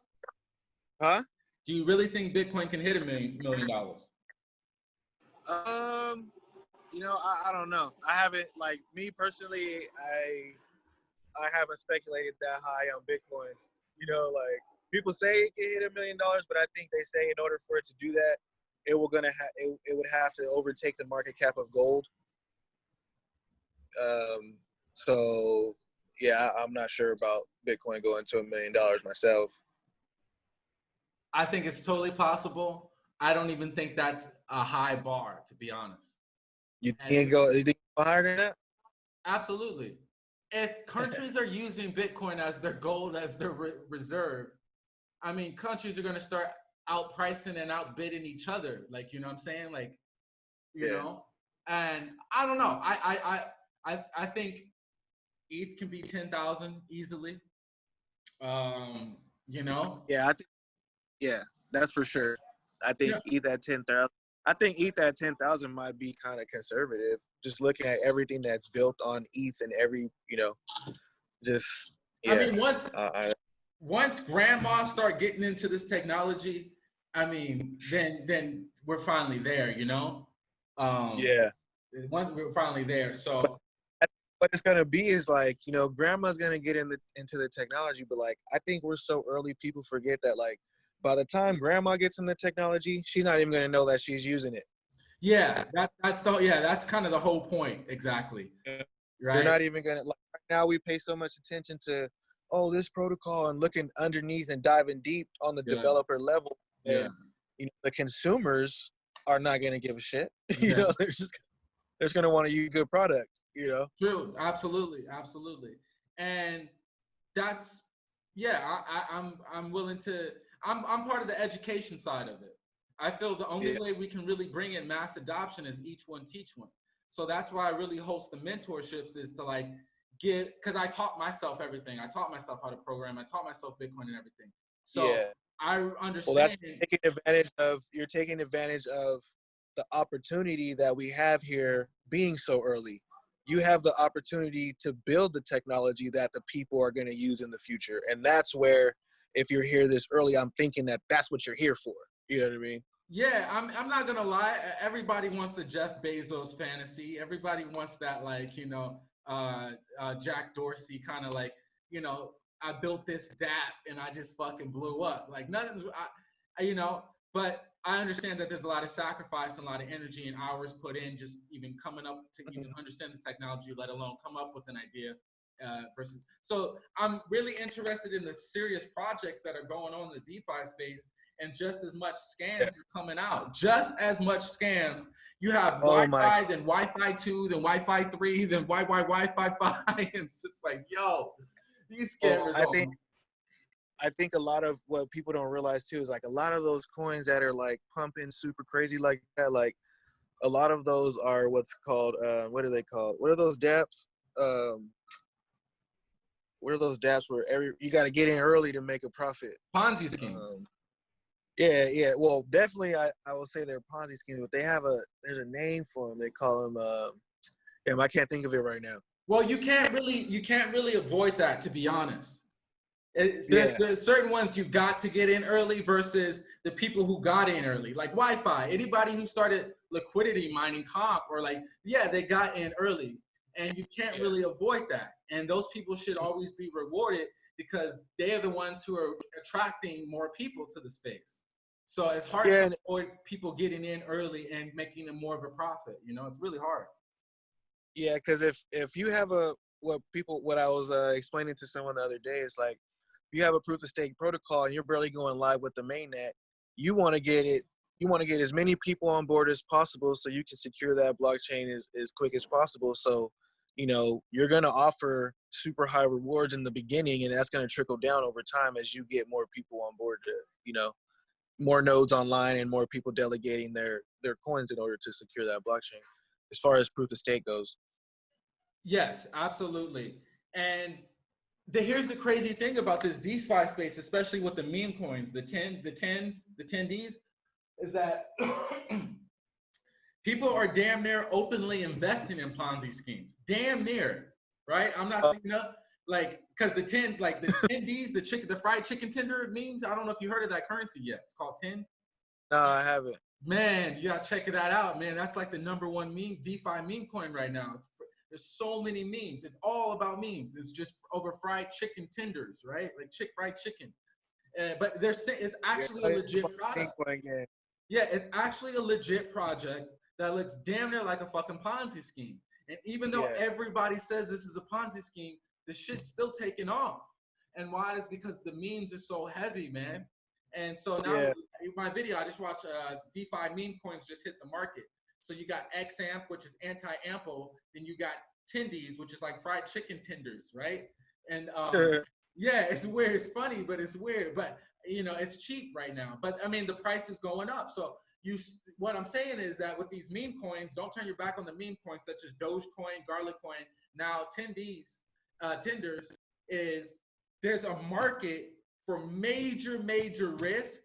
huh? Do you really think Bitcoin can hit a million million dollars? Um, you know, I, I don't know. I haven't like me personally. I I haven't speculated that high on Bitcoin. You know, like people say it can hit a million dollars, but I think they say in order for it to do that, it will gonna ha- it, it would have to overtake the market cap of gold. Um. So yeah, I, I'm not sure about Bitcoin going to a million dollars myself. I think it's totally possible. I don't even think that's a high bar, to be honest. You think go? You think go higher than that? Absolutely. If [laughs] countries are using Bitcoin as their gold, as their re- reserve, I mean, countries are going to start outpricing and outbidding each other. Like, you know what I'm saying? Like, you Yeah. know? And I don't know. I, I, I, I, I think ETH can be 10,000 easily. Um, you know? Yeah, I think. Yeah, that's for sure. I think ETH at ten thousand. I think ETH at ten thousand might be kind of conservative. Just looking at everything that's built on ETH and every, you know, just yeah. I mean, once, uh, I, once grandma start getting into this technology, I mean, then then we're finally there, you know. Um, yeah. Once we're finally there, so What it's gonna be is like, you know, grandma's gonna get in the, into the technology, but like, I think we're so early, people forget that like, by the time grandma gets in the technology, she's not even gonna know that she's using it. yeah, that that's the yeah, that's kind of the whole point, exactly. Yeah. Right. They're not even gonna like right now. We pay so much attention to, oh, this protocol and looking underneath and diving deep on the Yeah. developer level. yeah. And you know, the consumers are not gonna give a shit. [laughs] Yeah. you know, they're just they're just gonna want to use good product. You know. True. Absolutely. Absolutely. And that's yeah. I, I, I'm I'm willing to. I'm I'm part of the education side of it. I feel the only Yeah. way we can really bring in mass adoption is each one teach one. So that's why I really host the mentorships is to like get because I taught myself everything. I taught myself how to program. I taught myself Bitcoin and everything. So yeah. I Well, understand. that's taking advantage of. You're taking advantage of the opportunity that we have here being so early. You have the opportunity to build the technology that the people are going to use in the future, and that's where, if you're here this early, I'm thinking that that's what you're here for. You know what I mean? Yeah, I'm, I'm not gonna lie. Everybody wants the Jeff Bezos fantasy. Everybody wants that, like, you know, uh, uh, Jack Dorsey kind of like, you know, I built this dApp and I just fucking blew up. Like, nothing's, I, I- you know, but I understand that there's a lot of sacrifice and a lot of energy and hours put in just even coming up to even understand the technology, let alone come up with an idea. Uh, versus, so I'm really interested in the serious projects that are going on in the DeFi space and just as much scams are coming out. Just as much scams. You have Oh YFI, then YFI two, then YFI three, [laughs] then YFI YFI five. and [laughs] it's just like, yo, these scammers. I think- I think a lot of what people don't realize too is like a lot of those coins that are like pumping super crazy like that, like a lot of those are what's called uh, what are they called? What are those dApps? Um, what are those dApps where every you got to get in early to make a profit? Ponzi schemes. Um, yeah, yeah. Well, definitely, I, I will say they're Ponzi schemes, but they have a there's a name for them. They call them. Uh, damn, I can't think of it right now. Well, you can't really you can't really avoid that to be honest. It's, there's, Yeah. there's certain ones you got to get in early versus the people who got in early, like YFI. Anybody who started liquidity mining comp or like yeah, they got in early, and you can't really avoid that. And those people should always be rewarded because they are the ones who are attracting more people to the space. So it's hard Yeah, to avoid people getting in early and making them more of a profit. You know, it's really hard. Yeah, because if if you have a what people what I was uh, explaining to someone the other day is like you have a proof of stake protocol and you're barely going live with the mainnet, you want to get it you want to get as many people on board as possible so you can secure that blockchain as, as quick as possible. So, you know, you're gonna offer super high rewards in the beginning and that's gonna trickle down over time as you get more people on board to, you know, more nodes online and more people delegating their their coins in order to secure that blockchain as far as proof of stake goes. Yes, absolutely. And the, here's the crazy thing about this DeFi space, especially with the meme coins, the 10, the 10s, the tendies, is that [clears throat] people are damn near openly investing in Ponzi schemes. Damn near, right? I'm not saying up like because the 10s, like the [laughs] tendies, the chicken, the fried chicken tender memes. I don't know if you heard of that currency yet. It's called 10. No, I haven't. Man, you gotta check that out, man. That's like the number one meme, DeFi meme coin right now. It's, there's so many memes. It's all about memes. It's just over fried chicken tenders, right? Like chick fried chicken. Uh, but there's it's actually a legit product. Yeah, it's actually a legit project that looks damn near like a fucking Ponzi scheme. And even though Yeah. everybody says this is a Ponzi scheme, the shit's still taking off. And why is because the memes are so heavy, man. And so now Yeah. my video, I just watched uh, DeFi meme coins just hit the market. So you got XAMP, which is anti-ample. Then you got tendies, which is like fried chicken tenders, right? And um, [laughs] yeah, it's weird. It's funny, but it's weird. But you know, it's cheap right now. But I mean, the price is going up. So you, what I'm saying is that with these meme coins, don't turn your back on the meme coins such as Dogecoin, Garlicoin. Now, tendies, uh, tenders is there's a market for major, major risk.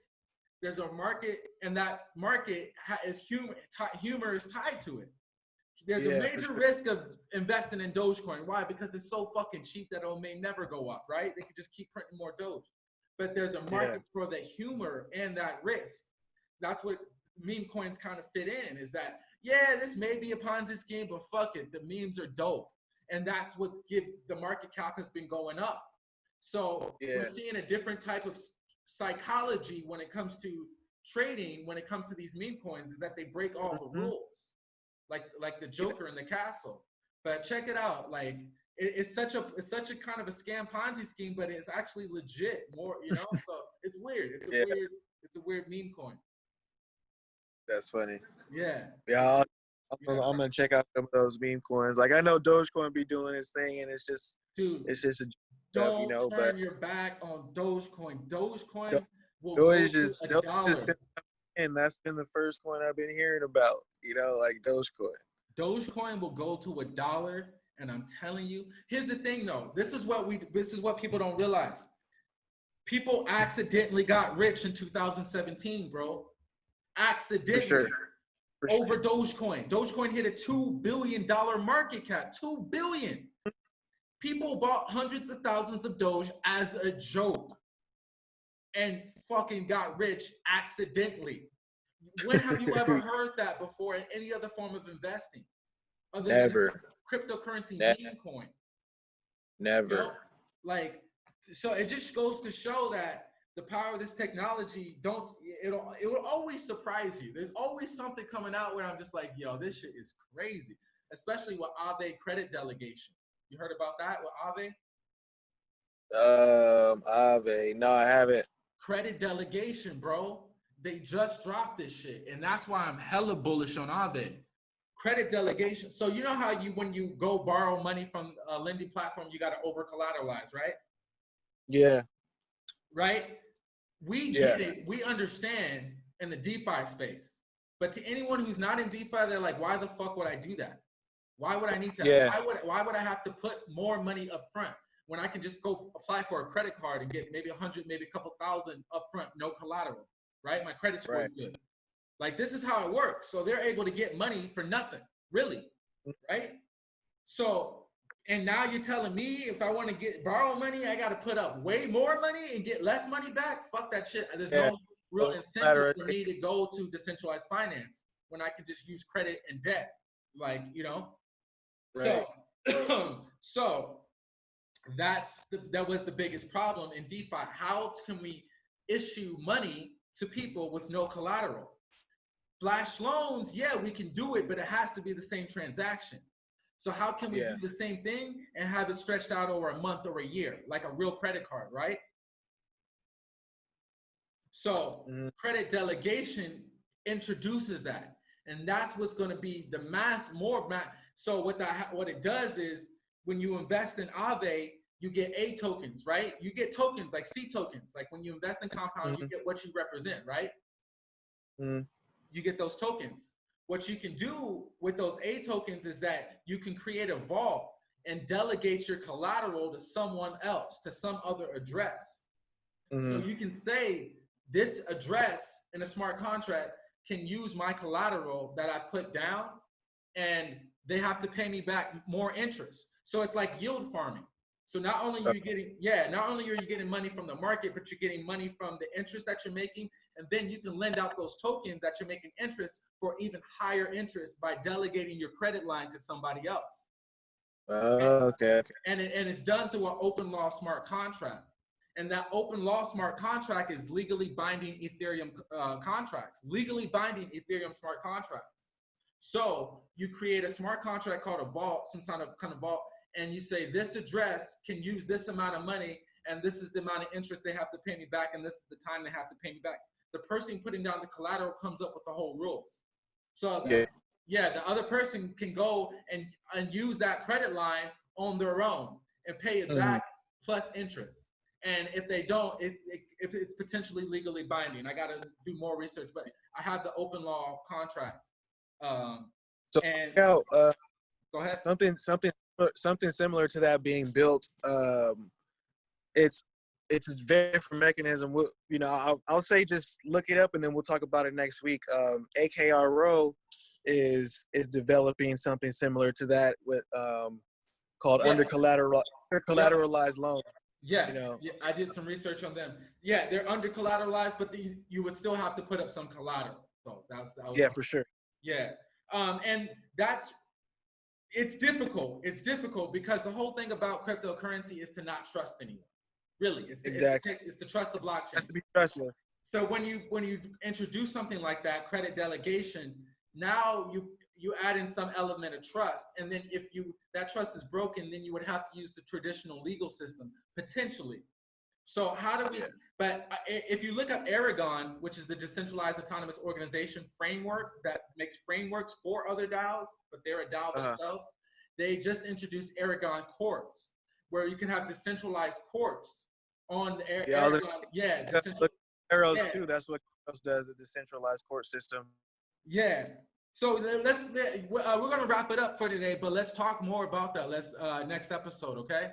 There's a market, and that market is humor. Humor is tied to it. There's Yeah, a major sure. risk of investing in Dogecoin. Why? Because it's so fucking cheap that it may never go up, right? They could just keep printing more Doge. But there's a market for the humor and that risk. That's what meme coins kind of fit in. Is that yeah, this may be a Ponzi scheme, but fuck it, the memes are dope, and that's what's give the market cap has been going up. So Yeah. we're seeing a different type of psychology when it comes to trading. When it comes to these meme coins, is that they break all Mhm. the rules, like like the Joker in the castle. But check it out, like it, it's such a it's such a kind of a scam Ponzi scheme, but it's actually legit. More, you know, [laughs] so it's weird. It's a Yeah. weird it's a weird meme coin. That's funny. Yeah. Yeah, I'm, Yeah. I'm gonna check out some of those meme coins. Like I know Dogecoin be doing its thing, and it's just Dude, it's just a don't you know. turn But your back on Dogecoin. Dogecoin Do- will Doge go is Doge dollar. is and that's been the first coin I've been hearing about. You know, like Dogecoin. Dogecoin will go to a dollar, and I'm telling you. Here's the thing, though. This is what we. This is what people don't realize. People accidentally got rich in 2017, bro. Accidentally. sure. For sure. over Dogecoin. Dogecoin hit a two billion dollar market cap. Two billion. People bought hundreds of thousands of Doge as a joke, and fucking got rich accidentally. When have you ever [laughs] heard that before in any other form of investing? Other than Never, cryptocurrency Never. meme coin. You never. know? Like, so it just goes to show that the power of this technology don't it'll it will always surprise you. There's always something coming out where I'm just like, yo, this shit is crazy. Especially with Aave credit delegation. You heard about that with Aave Um, Aave. No, I haven't. Credit delegation, bro. They just dropped this shit. And that's why I'm hella bullish on Aave Credit delegation. So you know how you when you go borrow money from a lending platform, you gotta over collateralize, right? Yeah, right? We Yeah. get it. We understand in the DeFi space. But to anyone who's not in DeFi, they're like, why the fuck would I do that? Why would I need to? Yeah. Why would why would I have to put more money up front when I can just go apply for a credit card and get maybe a hundred, maybe a couple thousand up front, no collateral, right? My credit score is good. Like this is how it works. So they're able to get money for nothing, really, right? So and now you're telling me if I want to get borrow money, I got to put up way more money and get less money back. Fuck that shit. There's Yeah. no real incentive for me to go to decentralized finance when I can just use credit and debt. Like you know. right. So, [clears throat] so that's the, that was the biggest problem in DeFi. How can we issue money to people with no collateral? Flash loans, yeah, we can do it, but it has to be the same transaction. So how can we Yeah. do the same thing and have it stretched out over a month or a year, like a real credit card, right? So Mhm. credit delegation introduces that, and that's what's going to be the mass more mass. So what that what it does is when you invest in Aave, you get aTokens, right? You get tokens like cTokens. Like when you invest in Compound, you get what you represent, right? Mhm. You get those tokens. What you can do with those aTokens is that you can create a vault and delegate your collateral to someone else, to some other address. So Mhm. you can say this address in a smart contract can use my collateral that I put down and they have to pay me back more interest. So it's like yield farming. So not only are you getting, yeah, not only are you getting money from the market, but you're getting money from the interest that you're making. And then you can lend out those tokens that you're making interest for even higher interest by delegating your credit line to somebody else Uh, okay, okay. and, it, and it's done through an OpenLaw smart contract. And that OpenLaw smart contract is legally binding Ethereum uh, contracts, legally binding Ethereum smart contracts. So you create a smart contract called a vault, some kind of kind of vault, and you say this address can use this amount of money, and this is the amount of interest they have to pay me back, and this is the time they have to pay me back. The person putting down the collateral comes up with the whole rules. So Yeah. yeah, the other person can go and, and use that credit line on their own and pay it Mhm. back plus interest. And if they don't, it, it, if it's potentially legally binding, I got to do more research, but I have the OpenLaw contract. Um, So, and Now, uh, go ahead. something something something similar to that being built um it's it's a very different mechanism We'll- you know I'll, I'll say just look it up and then we'll talk about it next week um akro is is developing something similar to that with um called Yeah. under collateral collateralized loans Yes, know. yeah, I did some research on them. Yeah, they're under collateralized, but the, you would still have to put up some collateral. So that was, that was yeah for sure Yeah. Um, and that's it's difficult. It's difficult because the whole thing about cryptocurrency is to not trust anyone. Really, it's, it's- Exactly. it's, to trust the blockchain. has to be trustless So when you when you introduce something like that, credit delegation, now you you add in some element of trust, and then if you that trust is broken, then you would have to use the traditional legal system potentially. So how do we? But if you look up Aragon, which is the decentralized autonomous organization framework that makes frameworks for other DAOs, but they're a DAO Uh-huh. themselves, they just introduced Aragon courts, where you can have decentralized courts on the Ar- Yeah, Aragon. Yeah, Yeah, look, arrows Yeah. too that's what Arrows does a decentralized court system Yeah. So let's uh, we're gonna wrap it up for today, but let's talk more about that. Let's uh, next episode, okay?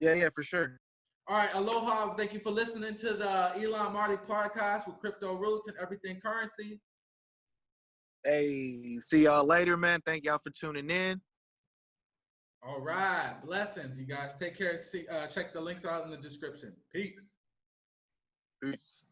yeah yeah for sure All right, aloha. Thank you for listening to the Elon Marley podcast with crypto roots and everything currency. hey see y'all later man thank y'all for tuning in All right, blessings, you guys. Take care. See, uh, check the links out in the description. Peace. Peace.